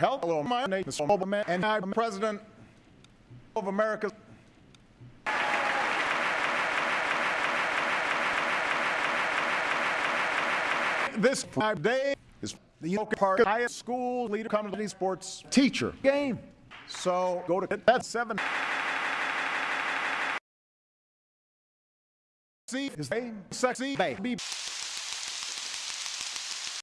Hello, my name is Obama, and I'm President of America. This day is the Yoke Park High School Leader Community Sports Teacher game. So go to that seven. See, his name, sexy baby.